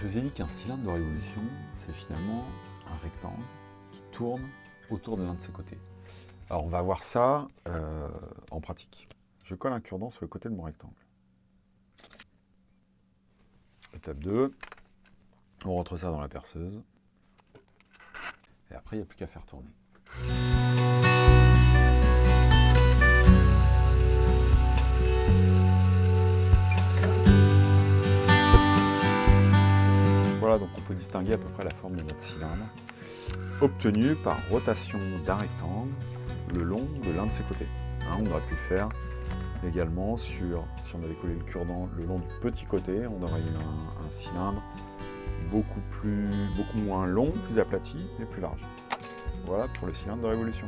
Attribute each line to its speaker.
Speaker 1: je vous ai dit qu'un cylindre de révolution, c'est finalement un rectangle qui tourne autour de l'un de ses côtés. Alors on va voir ça euh, en pratique. Je colle un cure-dent sur le côté de mon rectangle. Étape 2, on rentre ça dans la perceuse. Et après, il n'y a plus qu'à faire tourner. Donc on peut distinguer à peu près la forme de notre cylindre, obtenue par rotation d'un rectangle le long de l'un de ses côtés. Hein, on aurait pu faire également sur, si on avait collé le cure-dent le long du petit côté, on aurait eu un, un cylindre beaucoup, plus, beaucoup moins long, plus aplati et plus large. Voilà pour le cylindre de révolution.